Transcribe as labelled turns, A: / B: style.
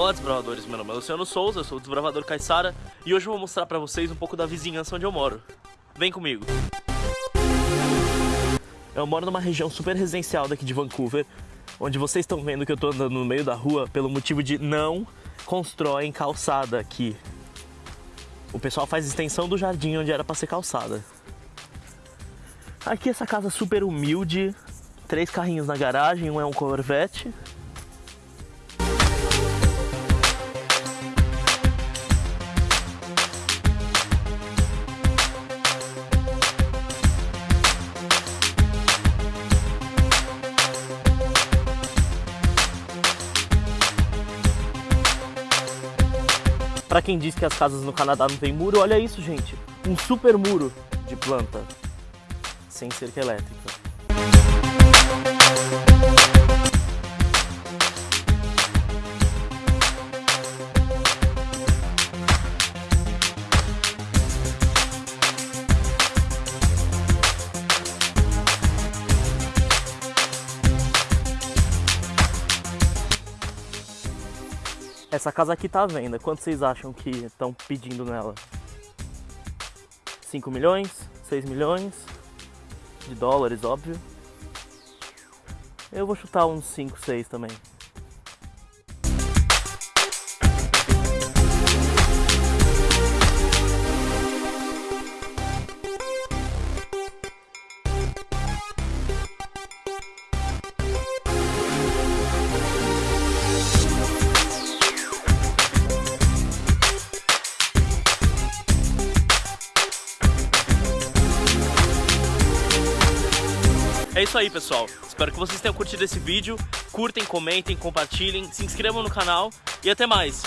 A: Olá desbravadores, meu nome é Luciano Souza, sou o desbravador Caissara e hoje eu vou mostrar pra vocês um pouco da vizinhança onde eu moro. Vem comigo! Eu moro numa região super residencial daqui de Vancouver, onde vocês estão vendo que eu tô andando no meio da rua pelo motivo de não constroem calçada aqui. O pessoal faz extensão do jardim onde era pra ser calçada. Aqui essa casa super humilde, três carrinhos na garagem, um é um Corvette, Para quem diz que as casas no Canadá não tem muro, olha isso, gente. Um super muro de planta, sem cerca elétrica. Essa casa aqui tá à venda. Quanto vocês acham que estão pedindo nela? 5 milhões? 6 milhões? De dólares, óbvio. Eu vou chutar uns 5, 6 também. É isso aí, pessoal. Espero que vocês tenham curtido esse vídeo. Curtem, comentem, compartilhem, se inscrevam no canal e até mais.